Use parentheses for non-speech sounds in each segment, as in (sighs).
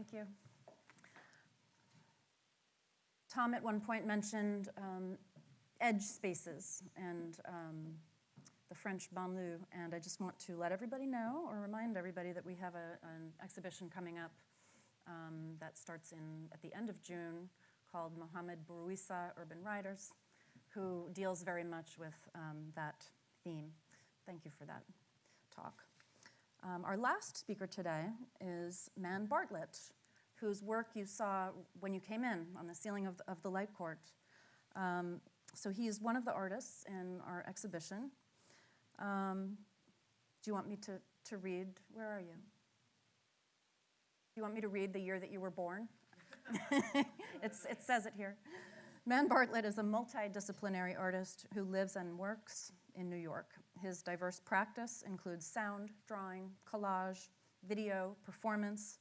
Thank you. Tom at one point mentioned um, edge spaces and um, the French banlieue, and I just want to let everybody know or remind everybody that we have a, an exhibition coming up um, that starts in at the end of June called Mohamed Bourouissa Urban Riders, who deals very much with um, that theme. Thank you for that talk. Um, our last speaker today is Man Bartlett, whose work you saw when you came in on the ceiling of the, of the light court. Um, so he is one of the artists in our exhibition. Um, do you want me to, to read? Where are you? Do you want me to read the year that you were born? (laughs) it's, it says it here. Man Bartlett is a multidisciplinary artist who lives and works in New York. His diverse practice includes sound, drawing, collage, video, performance,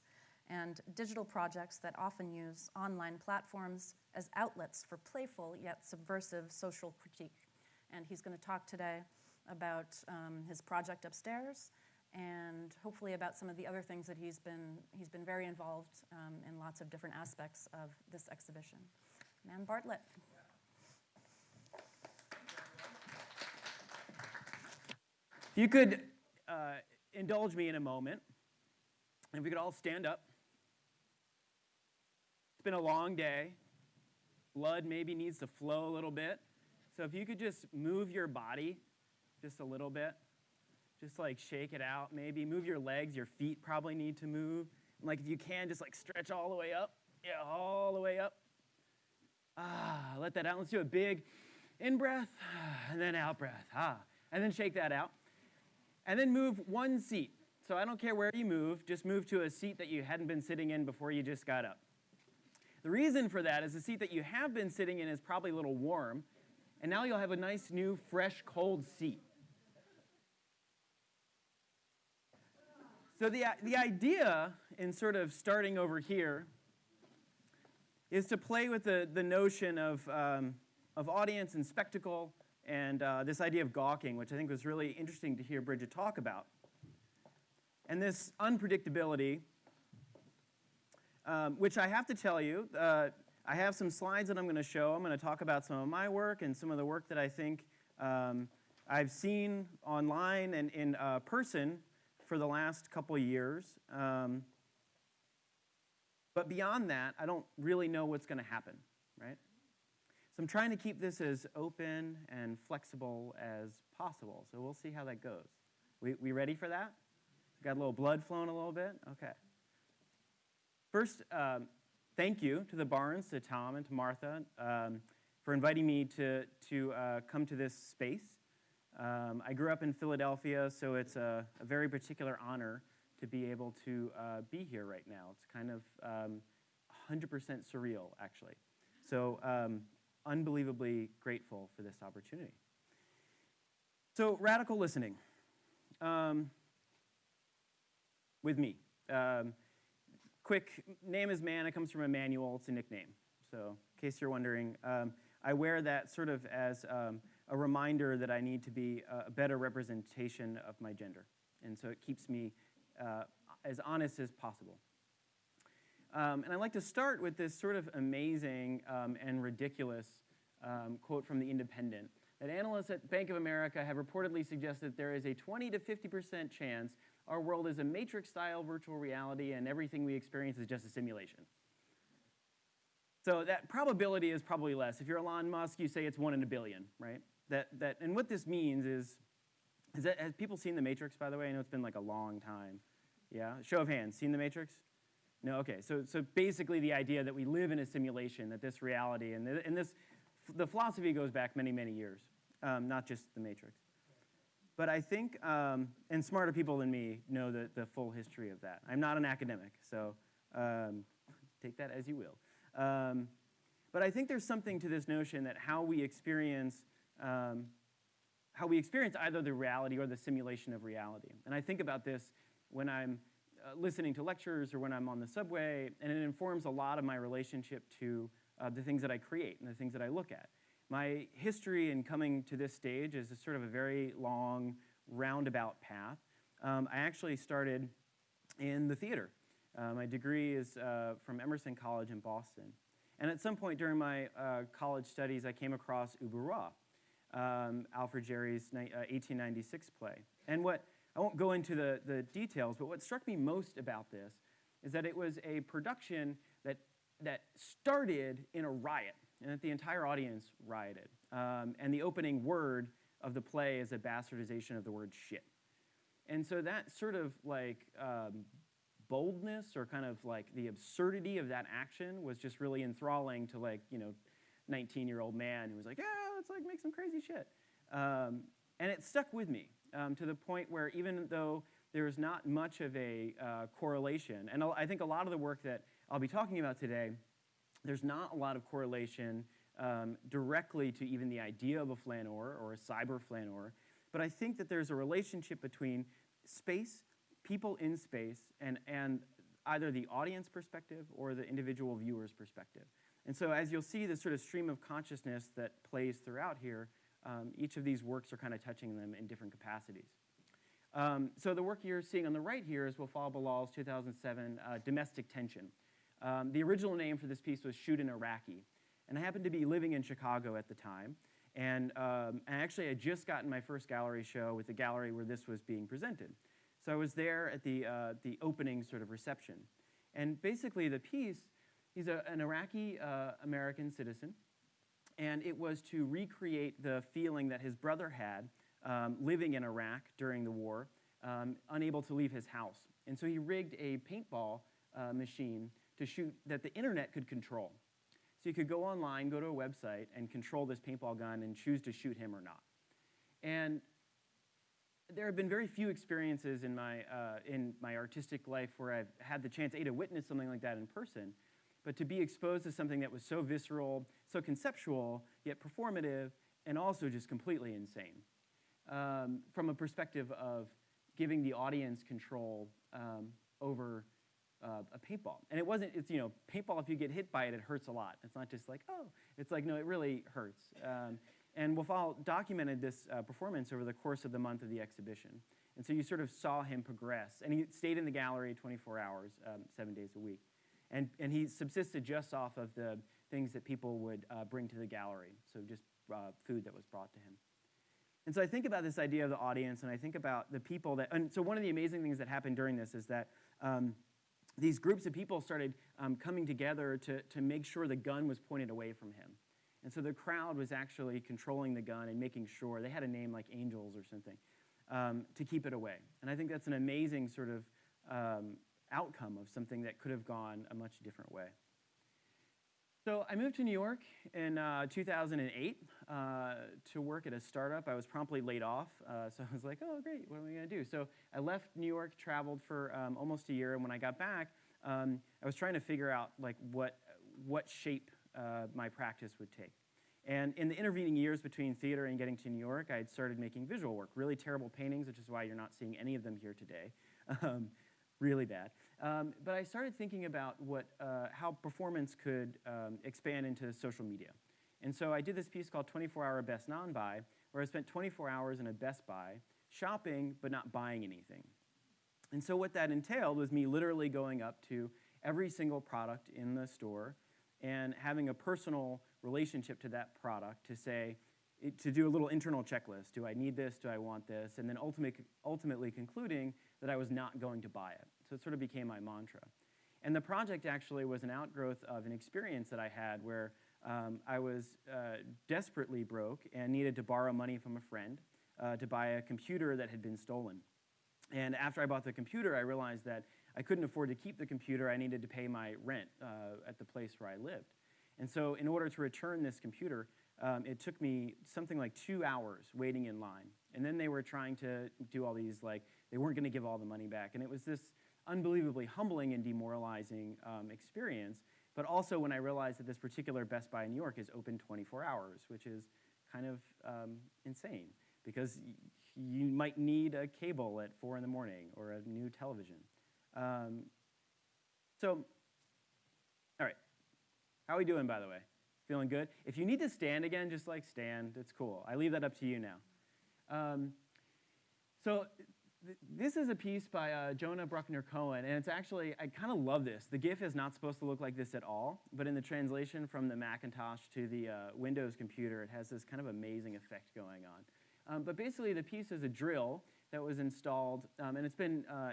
and digital projects that often use online platforms as outlets for playful yet subversive social critique. And he's going to talk today about um, his project upstairs and hopefully about some of the other things that he's been, he's been very involved um, in lots of different aspects of this exhibition. Man Bartlett. If you could uh, indulge me in a moment, and if we could all stand up. Been a long day. Blood maybe needs to flow a little bit. So if you could just move your body just a little bit, just like shake it out maybe. Move your legs, your feet probably need to move. And like if you can, just like stretch all the way up. Yeah, all the way up. Ah, let that out. Let's do a big in breath (sighs) and then out breath. Ah, and then shake that out. And then move one seat. So I don't care where you move, just move to a seat that you hadn't been sitting in before you just got up. The reason for that is the seat that you have been sitting in is probably a little warm, and now you'll have a nice new fresh cold seat. So the, the idea in sort of starting over here is to play with the, the notion of, um, of audience and spectacle and uh, this idea of gawking, which I think was really interesting to hear Bridget talk about. And this unpredictability um, which I have to tell you, uh, I have some slides that I'm going to show. I'm going to talk about some of my work and some of the work that I think um, I've seen online and in uh, person for the last couple years. Um, but beyond that, I don't really know what's going to happen, right? So I'm trying to keep this as open and flexible as possible. So we'll see how that goes. We, we ready for that? Got a little blood flowing a little bit? Okay. First, um, thank you to the Barnes, to Tom, and to Martha um, for inviting me to, to uh, come to this space. Um, I grew up in Philadelphia, so it's a, a, very particular honor to be able to uh, be here right now. It's kind of 100% um, surreal, actually. So um, unbelievably grateful for this opportunity. So radical listening with me. Um, quick, name is Man, it comes from Emmanuel, it's a nickname. So in case you're wondering, um, I wear that sort of as um, a reminder that I need to be a better representation of my gender. And so it keeps me uh, as honest as possible. Um, and I'd like to start with this sort of amazing um, and ridiculous um, quote from The Independent, that analysts at Bank of America have reportedly suggested there is a 20 to 50% chance our world is a matrix-style virtual reality and everything we experience is just a simulation. So that probability is probably less. If you're Elon Musk, you say it's one in a billion, right? That, that, and what this means is, is that, has people seen The Matrix, by the way? I know it's been like a long time. Yeah, show of hands, seen The Matrix? No, okay, so, so basically the idea that we live in a simulation, that this reality, and, and this, the philosophy goes back many, many years, um, not just The Matrix. But I think, um, and smarter people than me know the, the full history of that. I'm not an academic, so um, take that as you will. Um, but I think there's something to this notion that how we experience um, how we experience either the reality or the simulation of reality. And I think about this when I'm uh, listening to lectures or when I'm on the subway, and it informs a lot of my relationship to uh, the things that I create and the things that I look at. My history in coming to this stage is a sort of a very long, roundabout path. Um, I actually started in the theater. Uh, my degree is uh, from Emerson College in Boston. And at some point during my uh, college studies, I came across Ubu Roi, um, Alfred Jarry's ni- uh, 1896 play. And what, I won't go into the, the details, but what struck me most about this is that it was a production that, that started in a riot, and that the entire audience rioted. Um, and the opening word of the play is a bastardization of the word shit. And so that sort of like um, boldness or kind of like the absurdity of that action was just really enthralling to like, you know, 19 year old man who was like, yeah, let's like make some crazy shit. Um, and it stuck with me um, to the point where even though there is not much of a uh, correlation, and I think a lot of the work that I'll be talking about today, there's not a lot of correlation um, directly to even the idea of a flaneur or a cyber flaneur, but I think that there's a relationship between space, people in space, and, and either the audience perspective or the individual viewer's perspective. And so as you'll see the sort of stream of consciousness that plays throughout here, um, each of these works are kind of touching them in different capacities. Um, so the work you're seeing on the right here is Wafaa Bilal's 2007 uh, Domestic Tension. Um, the original name for this piece was Shoot an Iraqi. And I happened to be living in Chicago at the time. And, um, and actually, I just gotten my first gallery show with the gallery where this was being presented. So I was there at the, uh, the opening sort of reception. And basically, the piece, he's a, an Iraqi uh, American citizen. And it was to recreate the feeling that his brother had um, living in Iraq during the war, um, unable to leave his house. And so he rigged a paintball uh, machine to shoot that the internet could control. So you could go online, go to a website, and control this paintball gun and choose to shoot him or not. And there have been very few experiences in my, uh, in my artistic life where I've had the chance, A, to witness something like that in person, but to be exposed to something that was so visceral, so conceptual, yet performative, and also just completely insane. Um, from a perspective of giving the audience control um, over uh, a paintball. And it wasn't, it's, you know, paintball, if you get hit by it, it hurts a lot. It's not just like, oh, it's like, no, it really hurts. Um, and Wafaa documented this uh, performance over the course of the month of the exhibition. And so you sort of saw him progress. And he stayed in the gallery 24 hours, um, seven days a week. And, and he subsisted just off of the things that people would uh, bring to the gallery, so just uh, food that was brought to him. And so I think about this idea of the audience, and I think about the people that, and so one of the amazing things that happened during this is that um, these groups of people started um, coming together to, to make sure the gun was pointed away from him. And so the crowd was actually controlling the gun and making sure, they had a name like Angels or something, um, to keep it away. And I think that's an amazing sort of um, outcome of something that could have gone a much different way. So I moved to New York in uh, 2008 uh, to work at a startup. I was promptly laid off, uh, so I was like, oh, great, what am I going to do? So I left New York, traveled for um, almost a year, and when I got back, um, I was trying to figure out like what, what shape uh, my practice would take. And in the intervening years between theater and getting to New York, I had started making visual work, really terrible paintings, which is why you're not seeing any of them here today. (laughs) Um, really bad. Um, but I started thinking about what, uh, how performance could um, expand into social media. And so I did this piece called 24 Hour Best Non-Buy, where I spent 24 hours in a Best Buy shopping but not buying anything. And so what that entailed was me literally going up to every single product in the store and having a personal relationship to that product to say, to do a little internal checklist. Do I need this? Do I want this? And then ultimate, ultimately concluding that I was not going to buy it. So it sort of became my mantra. And the project actually was an outgrowth of an experience that I had where um, I was uh, desperately broke and needed to borrow money from a friend uh, to buy a computer that had been stolen. And after I bought the computer, I realized that I couldn't afford to keep the computer. I needed to pay my rent uh, at the place where I lived. And so in order to return this computer, um, it took me something like two hours waiting in line. And then they were trying to do all these, like, they weren't going to give all the money back. And it was this unbelievably humbling and demoralizing um, experience. But also when I realized that this particular Best Buy in New York is open 24 hours, which is kind of um, insane because you might need a cable at 4 in the morning or a new television. Um, so, all right. How are we doing, by the way? Feeling good? If you need to stand again, just like stand. It's cool. I leave that up to you now. Um, so th- this is a piece by uh, Jonah Brucker Cohen, and it's actually, I kind of love this. The GIF is not supposed to look like this at all, but in the translation from the Macintosh to the uh, Windows computer, it has this kind of amazing effect going on. Um, but basically, the piece is a drill that was installed, um, and it's been uh,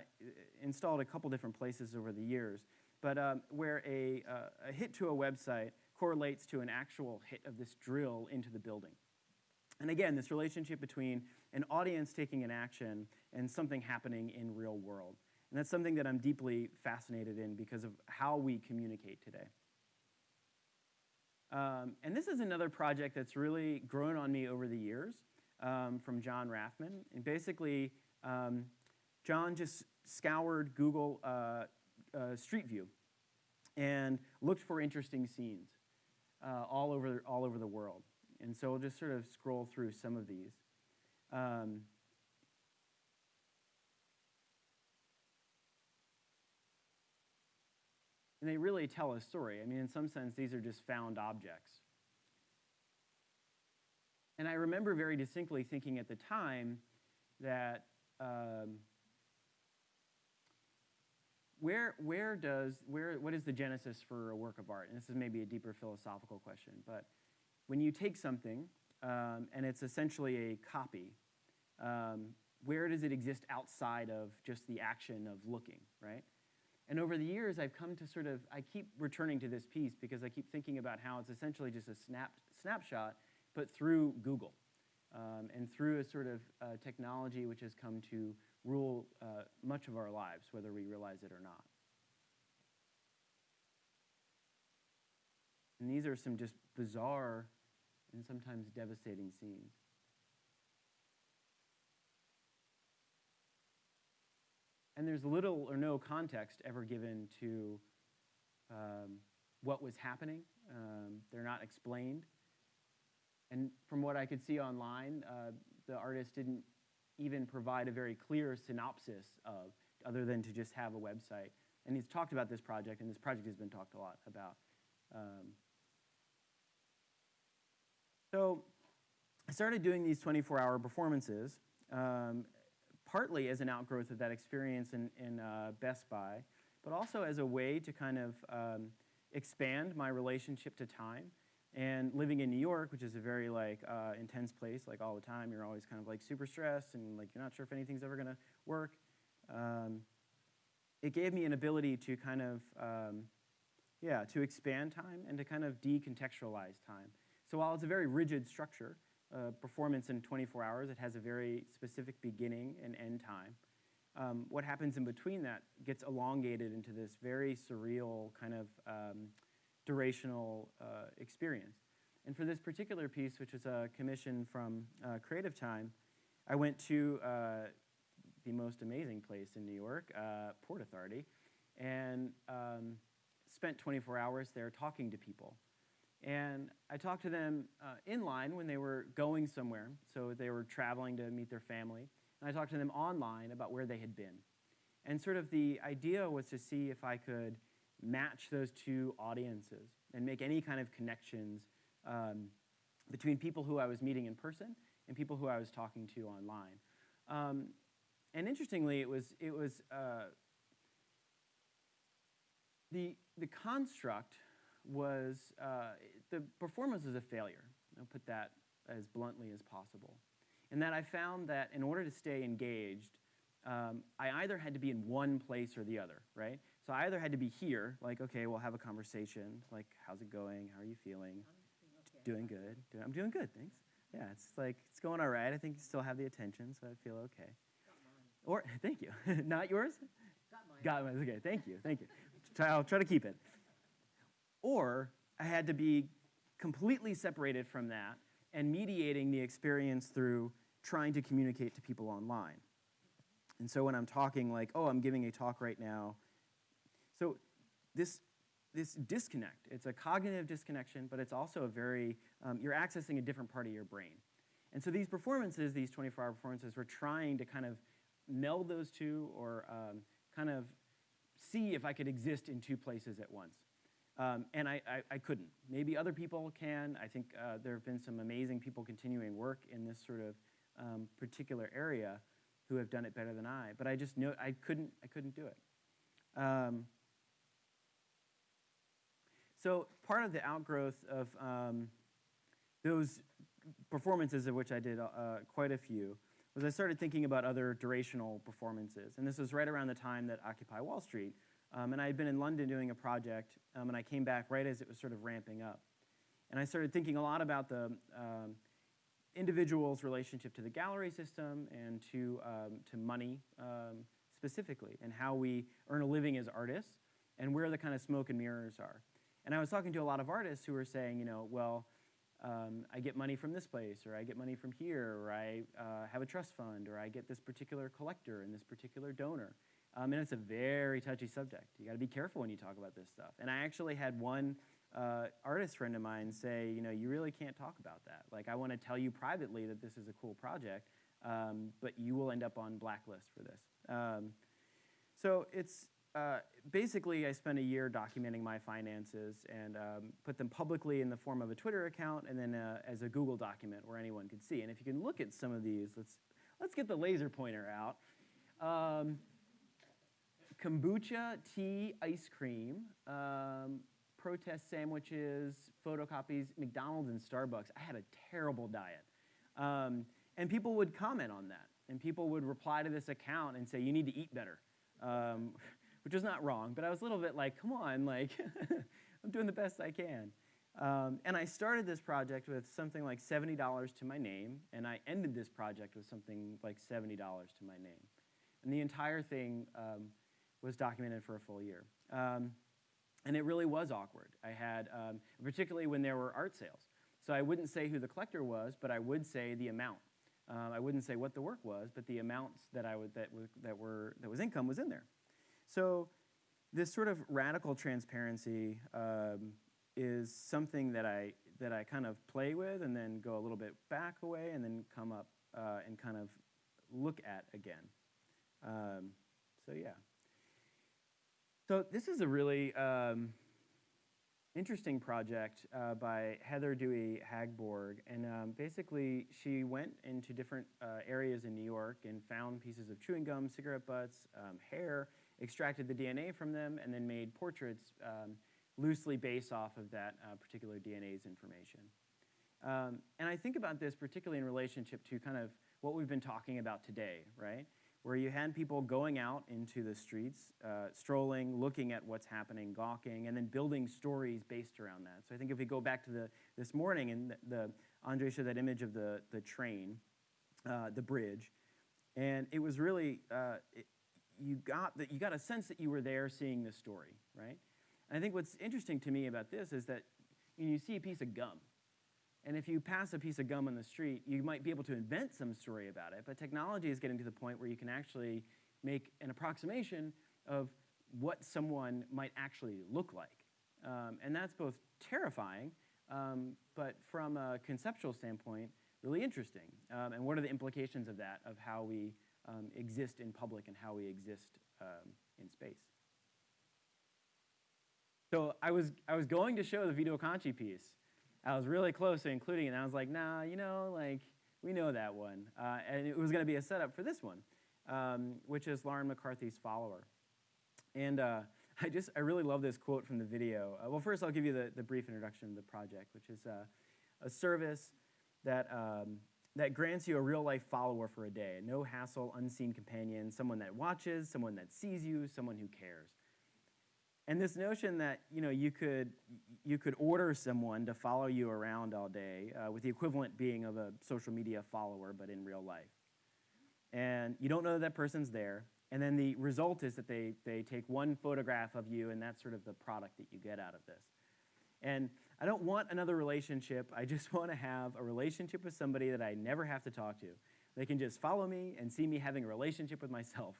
installed a couple different places over the years, but um, where a, uh, a hit to a website correlates to an actual hit of this drill into the building. And again, this relationship between an audience taking an action and something happening in real world. And that's something that I'm deeply fascinated in because of how we communicate today. Um, and this is another project that's really grown on me over the years um, from John Rafman. And basically, um, John just scoured Google uh, uh, Street View and looked for interesting scenes uh, all, over, all over the world. And so we'll just sort of scroll through some of these. Um, and they really tell a story. I mean, in some sense, these are just found objects. And I remember very distinctly thinking at the time that um, where, where does, where, what is the genesis for a work of art? And this is maybe a deeper philosophical question, but when you take something um, and it's essentially a copy, um, where does it exist outside of just the action of looking, right? And over the years, I've come to sort of, I keep returning to this piece because I keep thinking about how it's essentially just a snap, snapshot, but through Google um, and through a sort of uh, technology which has come to rule uh, much of our lives, whether we realize it or not. And these are some just bizarre and sometimes devastating scenes. And there's little or no context ever given to um, what was happening. Um, they're not explained. And from what I could see online, uh, the artist didn't even provide a very clear synopsis of, other than to just have a website. And he's talked about this project, and this project has been talked a lot about. Um, so I started doing these 24-hour performances, um, partly as an outgrowth of that experience in, in uh, Best Buy, but also as a way to kind of um, expand my relationship to time. And living in New York, which is a very like uh, intense place, like all the time, you're always kind of like super stressed and like you're not sure if anything's ever gonna work. Um, it gave me an ability to kind of, um, yeah, to expand time and to kind of decontextualize time. So while it's a very rigid structure, uh, performance in 24 hours, it has a very specific beginning and end time. Um, what happens in between that gets elongated into this very surreal kind of um, durational uh, experience. And for this particular piece, which was a commission from uh, Creative Time, I went to uh, the most amazing place in New York, uh, Port Authority, and um, spent 24 hours there talking to people. And I talked to them uh, in line when they were going somewhere, so they were traveling to meet their family. And I talked to them online about where they had been. And sort of the idea was to see if I could match those two audiences and make any kind of connections um, between people who I was meeting in person and people who I was talking to online. Um, and interestingly, it was, it was uh, the, the construct was, uh, the performance was a failure. I'll put that as bluntly as possible. And that I found that in order to stay engaged, um, I either had to be in one place or the other, right? So I either had to be here, like, okay, we'll have a conversation, like, how's it going? How are you feeling? Doing good. Doing, I'm doing good, thanks. Yeah, it's like, it's going all right. I think you still have the attention, so I feel okay. Or, (laughs) thank you. (laughs) Not yours? Got mine. Okay, thank you, thank you. I'll try to keep it. Or I had to be completely separated from that and mediating the experience through trying to communicate to people online. And so when I'm talking like, oh, I'm giving a talk right now, so this, this disconnect, it's a cognitive disconnection, but it's also a very, um, you're accessing a different part of your brain. And so these performances, these 24-hour performances, we're trying to kind of meld those two or um, kind of see if I could exist in two places at once. Um, and I, I, I, couldn't. Maybe other people can. I think uh, there have been some amazing people continuing work in this sort of um, particular area. who have done it better than I, but I just know I couldn't, I couldn't do it. Um, so part of the outgrowth of um, those performances, of which I did uh, quite a few, was I started thinking about other durational performances. And this was right around the time that Occupy Wall Street. Um, and I had been in London doing a project, um, and I came back right as it was sort of ramping up. And I started thinking a lot about the um, individual's relationship to the gallery system and to, um, to money um, specifically, and how we earn a living as artists, and where the kind of smoke and mirrors are. And I was talking to a lot of artists who were saying, you know, well, um, I get money from this place, or I get money from here, or I uh, have a trust fund, or I get this particular collector and this particular donor. Um, and it's a very touchy subject. You got to be careful when you talk about this stuff. And I actually had one uh, artist friend of mine say, you know, you really can't talk about that. Like, I want to tell you privately that this is a cool project, um, but you will end up on blacklist for this. Um, so it's uh, basically I spent a year documenting my finances and um, put them publicly in the form of a Twitter account and then uh, as a Google document where anyone could see. And if you can look at some of these, let's let's get the laser pointer out. Um, kombucha, tea, ice cream, um, protest sandwiches, photocopies, McDonald's and Starbucks. I had a terrible diet. Um, and people would comment on that. And people would reply to this account and say, you need to eat better. Um, (laughs) which was not wrong, but I was a little bit like, come on, like, (laughs) I'm doing the best I can. Um, and I started this project with something like $70 to my name, and I ended this project with something like $70 to my name. And the entire thing um, was documented for a full year. Um, and it really was awkward. I had, um, particularly when there were art sales. So I wouldn't say who the collector was, but I would say the amount. Um, I wouldn't say what the work was, but the amounts that I would that, that were that was income was in there. So this sort of radical transparency um, is something that I, that I kind of play with and then go a little bit back away and then come up uh, and kind of look at again. Um, so yeah. So this is a really um, interesting project uh, by Heather Dewey Hagborg. And um, basically, she went into different uh, areas in New York and found pieces of chewing gum, cigarette butts, um, hair, extracted the DNA from them, and then made portraits um, loosely based off of that uh, particular DNA's information. Um, and I think about this particularly in relationship to kind of what we've been talking about today, right? Where you had people going out into the streets, uh, strolling, looking at what's happening, gawking, and then building stories based around that. So I think if we go back to the, this morning and the, the Andre showed that image of the, the train, uh, the bridge, and it was really, uh, it, you got that you got a sense that you were there seeing the story, right? And I think what's interesting to me about this is that you see a piece of gum. And if you pass a piece of gum on the street, you might be able to invent some story about it, but technology is getting to the point where you can actually make an approximation of what someone might actually look like. Um, and that's both terrifying, um, but from a conceptual standpoint, really interesting. Um, and what are the implications of that, of how we um, exist in public and how we exist um, in space. So I was, I was going to show the Vito Acconci piece. I was really close to including it, and I was like, nah, you know, like, we know that one. Uh, and it was going to be a setup for this one, um, which is Lauren McCarthy's follower. And uh, (laughs) I just, I really love this quote from the video. Uh, well, first I'll give you the, the brief introduction of the project, which is uh, a service that um, that grants you a real life follower for a day. No hassle, unseen companion, someone that watches, someone that sees you, someone who cares. And this notion that you know you could you could order someone to follow you around all day, uh, with the equivalent being of a social media follower, but in real life. And you don't know that, that person's there. And then the result is that they, they take one photograph of you, and that's sort of the product that you get out of this. And I don't want another relationship. I just (laughs) want to have a relationship with somebody that I never have to talk to. They can just follow me and see me having a relationship with myself.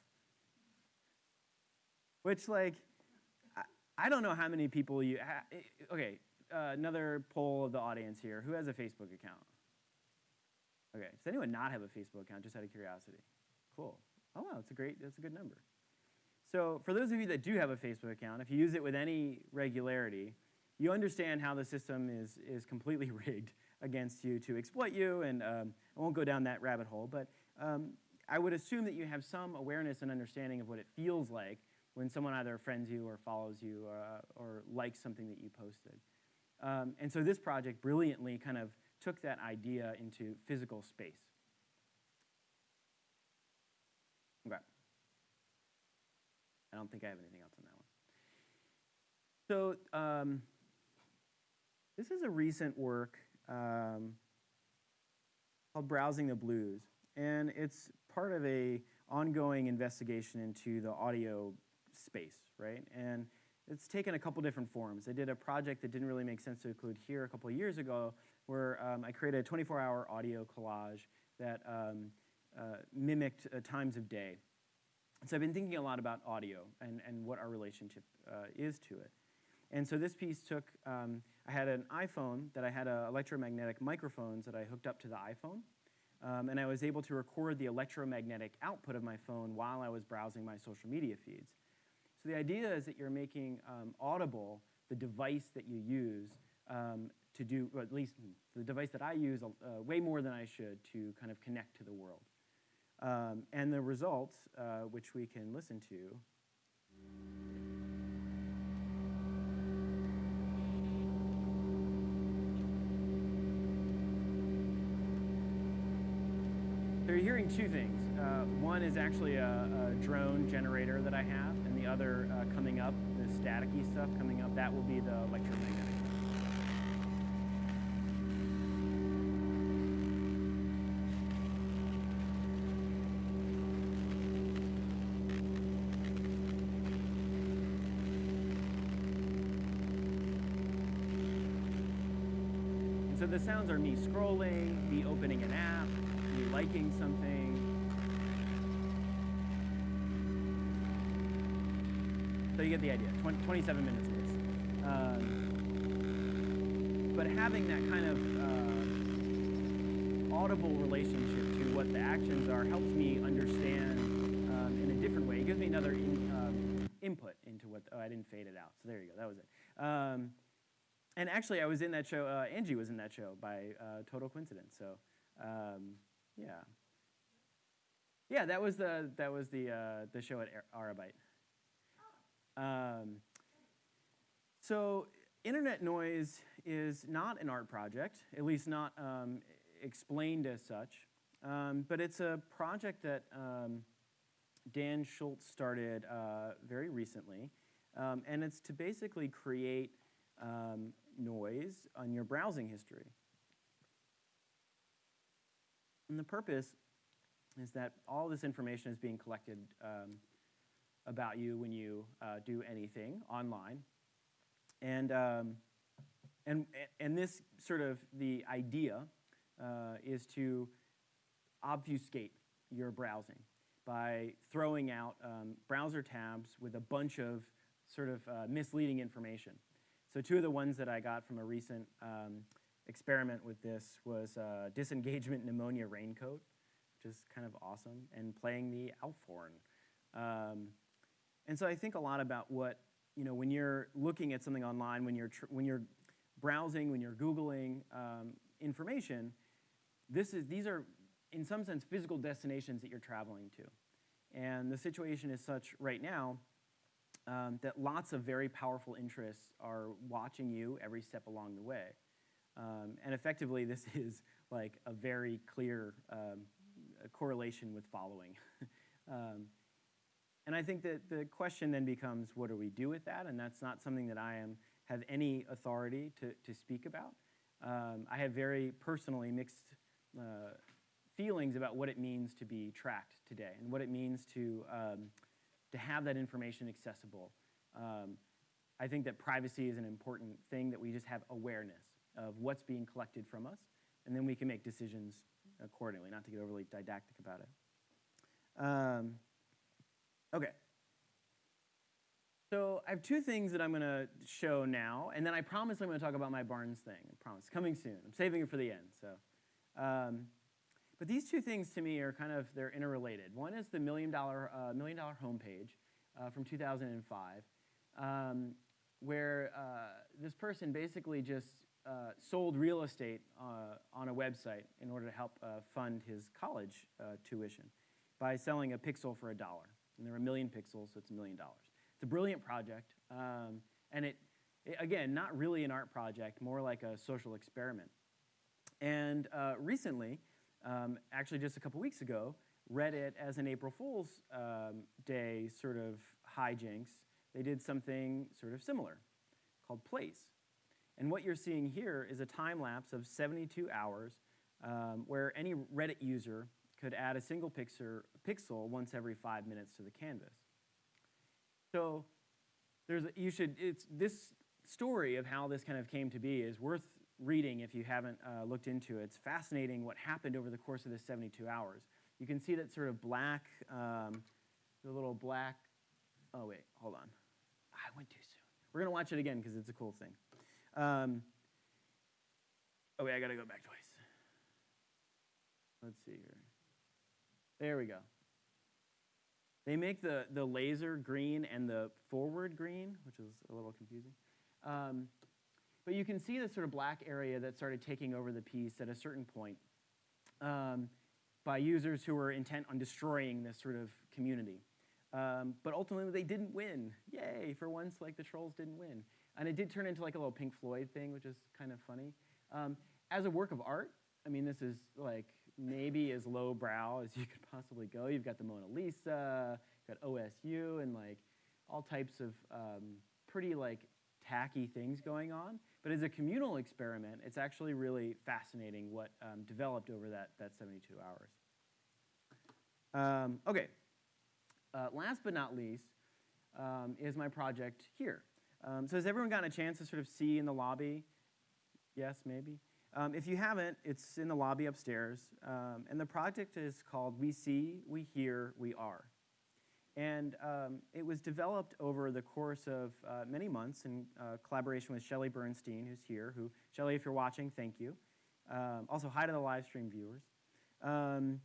Which, like, I, don't know how many people you. Eh, okay, uh, another poll of the audience here. Who has a Facebook account? Okay, does anyone not have a Facebook account, just out of curiosity? Cool. Oh, wow, that's a great, that's a good number. So, for those of you that do have a Facebook account, if you use it with any regularity, you understand how the system is, is completely (laughs) rigged against you to exploit you, and um, I won't go down that rabbit hole, but um, I would assume that you have some awareness and understanding of what it feels like when someone either friends you or follows you uh, or likes something that you posted. Um, and so this project brilliantly kind of took that idea into physical space. Okay. I don't think I have anything else on that one. So um, this is a recent work um, called Browsing the Blues. And it's part of a ongoing investigation into the audio space, right? And it's taken a couple different forms. I did a project that didn't really make sense to include here a couple years ago where um, I created a 24-hour audio collage that um, uh, mimicked uh, times of day. So I've been thinking a lot about audio and, and what our relationship uh, is to it. And so this piece took, um, I had an iPhone that I had uh, electromagnetic microphones that I hooked up to the iPhone. Um, and I was able to record the electromagnetic output of my phone while I was browsing my social media feeds. So the idea is that you're making um, audible the device that you use um, to do, or at least the device that I use uh, way more than I should to kind of connect to the world. Um, and the results, uh, which we can listen to, So you're hearing two things. Uh, one is actually a, a, drone generator that I have, the other uh, coming up, the staticky stuff coming up, that will be the electromagnetic. And so the sounds are me scrolling, me opening an app, me liking something. So you get the idea, 20, 27 minutes of this. Um, but having that kind of uh, audible relationship to what the actions are helps me understand um, in a different way. It gives me another in, um, input into what, oh, I didn't fade it out. So there you go, that was it. Um, and actually, I was in that show, uh, Angie was in that show by uh, total coincidence. So um, yeah. Yeah, that was the that was the uh, the show at Arabyte. Um, so internet noise is not an art project, at least not um, explained as such, um, but it's a project that um, Dan Schultz started uh, very recently, um, and it's to basically create um, noise on your browsing history. And the purpose is that all this information is being collected about you when you uh, do anything online. And, um, and, and this sort of, the idea uh, is to obfuscate your browsing by throwing out um, browser tabs with a bunch of sort of uh, misleading information. So two of the ones that I got from a recent um, experiment with this was uh, disengagement pneumonia raincoat, which is kind of awesome, and playing the Aufhorn. Um, and so I think a lot about what, you know, when you're looking at something online, when you're, when you're browsing, when you're Googling um, information, this is, these are, in some sense, physical destinations that you're traveling to. And the situation is such right now um, that lots of very powerful interests are watching you every step along the way. Um, and effectively, this (laughs) is like a very clear um, correlation with following. (laughs) and I think that the question then becomes, what do we do with that? And that's not something that I am, have any authority to, to speak about. Um, I have very personally mixed uh, feelings about what it means to be tracked today and what it means to, um, to have that information accessible. Um, I think that privacy is an important thing that we just have awareness of what's being collected from us, and then we can make decisions accordingly, not to get overly didactic about it. Um, okay. So I have two things that I'm going to show now, and then I promise I'm going to talk about my Barnes thing. I promise, coming soon. I'm saving it for the end. So, um, but these two things to me are kind of they're interrelated. One is the million dollar uh, million dollar homepage uh, from 2005, um, where uh, this person basically just uh, sold real estate uh, on a website in order to help uh, fund his college uh, tuition. by selling a pixel for a dollar. And there are a million pixels, so it's a million dollars. It's a brilliant project, um, and it, it, again, not really an art project, more like a social experiment. And uh, recently, um, actually just a couple weeks ago, Reddit, as an April Fool's um, Day sort of hijinks, they did something sort of similar called Place. And what you're seeing here is a time lapse of 72 hours um, where any Reddit user could add a single pixel, pixel once every five minutes to the canvas. So there's a, you should, it's, this story of how this kind of came to be is worth reading if you haven't uh, looked into it. It's fascinating what happened over the course of this 72 hours. You can see that sort of black, um, the little black, oh wait, hold on. I went too soon. We're gonna watch it again because it's a cool thing. Um, oh wait, I gotta go back twice. Let's see here. There we go. They make the, the laser green and the forward green, which is a little confusing. Um, but you can see the sort of black area that started taking over the piece at a certain point um, by users who were intent on destroying this sort of community. Um, but ultimately, they didn't win. Yay, for once, like the trolls didn't win. And it did turn into like a little Pink Floyd thing, which is kind of funny. Um, as a work of art, I mean, this is like maybe as lowbrow as you (laughs) could possibly go. You've got the Mona Lisa, you've got OSU, and like all types of um, pretty like tacky things going on. But as a communal experiment, it's actually really fascinating what um, developed over that, that 72 hours. Um, okay, uh, last but not least um, is my project here. Um, so has everyone gotten a chance to sort of see in the lobby? Yes, maybe? Um, if you haven't, it's in the lobby upstairs. Um, and the project is called We See, We Hear, We Are. And um, it was developed over the course of uh, many months in uh, collaboration with Shelley Bernstein, who's here. Who, Shelley, if you're watching, thank you. Um, also, hi to the live stream viewers. Um,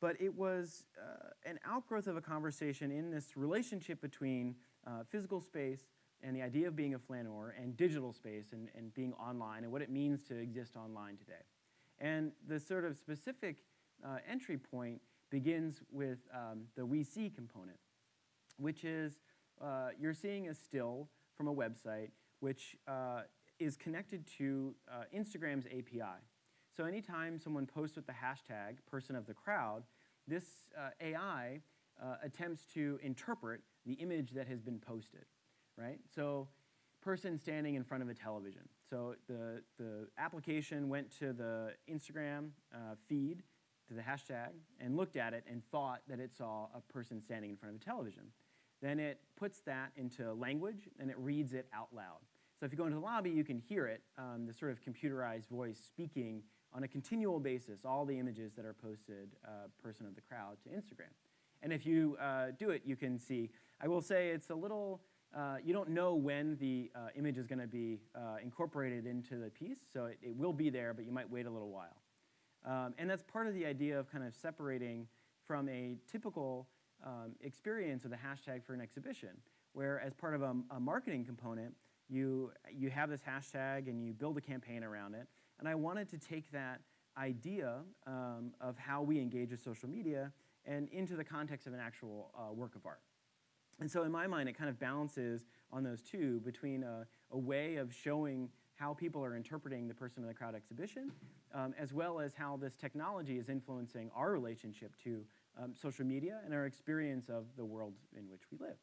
but it was uh, an outgrowth of a conversation in this relationship between uh, physical space and the idea of being a flaneur and digital space and, and being online and what it means to exist online today. And the sort of specific uh, entry point begins with um, the we see component which is uh, you're seeing a still from a website which uh, is connected to uh, Instagram's API. So anytime someone posts with the hashtag person of the crowd, this uh, AI uh, attempts to interpret the image that has been posted, right? So person standing in front of a television. So the, the application went to the Instagram uh, feed, to the hashtag, and looked at it and thought that it saw a person standing in front of a television. Then it puts that into language and it reads it out loud. So if you go into the lobby, you can hear it, um, the sort of computerized voice speaking on a continual basis, all the images that are posted uh, person of the crowd to Instagram. And if you uh, do it, you can see, I will say it's a little, uh, you don't know when the uh, image is gonna be uh, incorporated into the piece, so it, it, will be there, but you might wait a little while. Um, and that's part of the idea of kind of separating from a typical um, experience of the hashtag for an exhibition, where as part of a, a, marketing component, you, you have this hashtag and you build a campaign around it. And I wanted to take that idea um, of how we engage with social media and into the context of an actual uh, work of art. And so in my mind, it kind of balances on those two between a, a way of showing how people are interpreting the person in the crowd exhibition, um, as well as how this technology is influencing our relationship to um, social media and our experience of the world in which we live.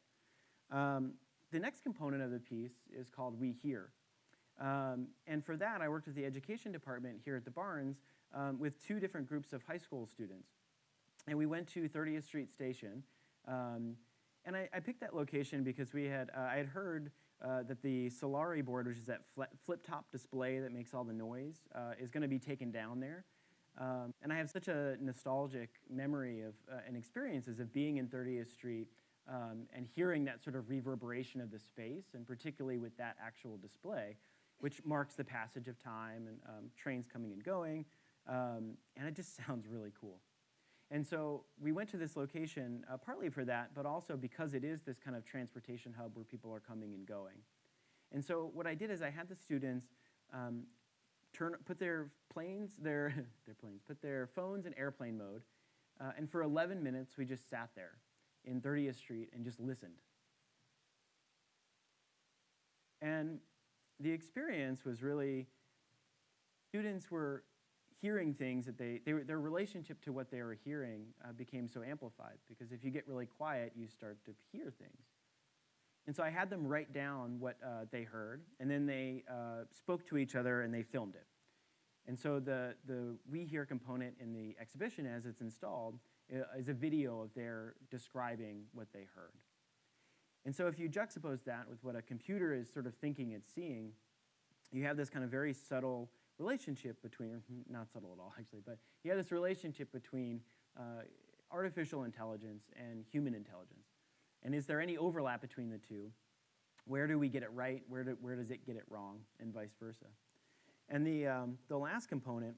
Um, the next component of the piece is called We Hear. Um, and for that, I worked with the education department here at the Barnes um, with two different groups of high school students. And we went to 30th Street Station. Um, and I, I, picked that location because we had, uh, I had heard uh, that the Solari board, which is that flip-top display that makes all the noise, uh, is going to be taken down there. Um, and I have such a nostalgic memory of uh, and experiences of being in 30th Street um, and hearing that sort of reverberation of the space, and particularly with that actual display, which marks the passage of time and um, trains coming and going. Um, and it just (laughs) sounds really cool. And so we went to this location uh, partly for that, but also because it is this kind of transportation hub where people are coming and going. And so what I did is I had the students um, turn, put their planes, their, (laughs) their planes, put their phones in airplane mode, Uh, and for 11 minutes, we just sat there in 30th Street and just listened. And the experience was really students were hearing things that they, they their relationship to what they were hearing uh, became so amplified because if you get really quiet, you start to hear things. And so I had them write down what uh, they heard, and then they uh, spoke to each other and they filmed it. And so the, the We Hear component in the exhibition as it's installed is a video of their describing what they heard. And so if you juxtapose that with what a computer is sort of thinking it's seeing, you have this kind of very subtle relationship between, not subtle at all actually, but you have this relationship between uh, artificial intelligence and human intelligence. And is there any overlap between the two? Where do we get it right? Where, do, where does it get it wrong? And vice versa. And the, um, the last component,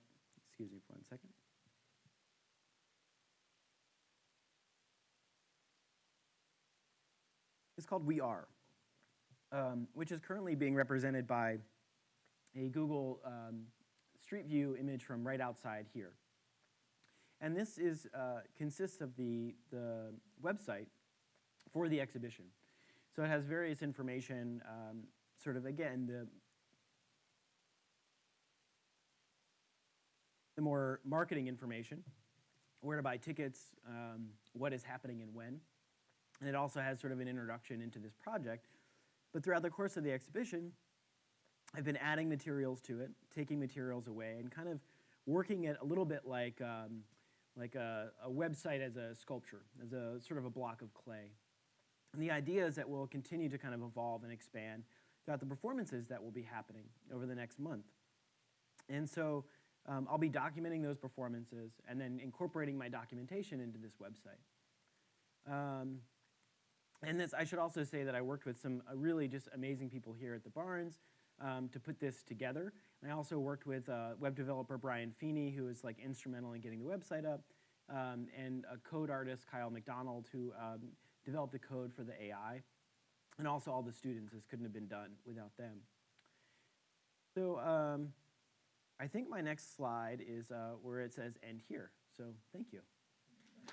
excuse me for one second. is called We Are, um, which is currently being represented by a Google um, Street View image from right outside here. And this is, uh, consists of the, the website for the exhibition. So it has various information, um, sort of, again, the, the more marketing information, where to buy tickets, um, what is happening and when. And it also has sort of an introduction into this project. But throughout the course of the exhibition, I've been adding materials to it, taking materials away, and kind of working it a little bit like, um, like a, a website as a sculpture, as a sort of a block of clay. And the idea is that we'll continue to kind of evolve and expand throughout the performances that will be happening over the next month. And so um, I'll be documenting those performances and then incorporating my documentation into this website. Um, and this, I should also say that I worked with some uh, really just amazing people here at the Barnes um, to put this together. And I also worked with uh, web developer Brian Feeney, who was like instrumental in getting the website up, um, and a code artist, Kyle McDonald, who um, developed the code for the AI. And also all the students, this couldn't have been done without them. So um, I think my next slide is uh, where it says end here. So thank you.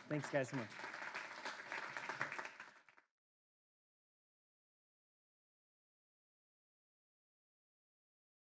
Thanks guys so much.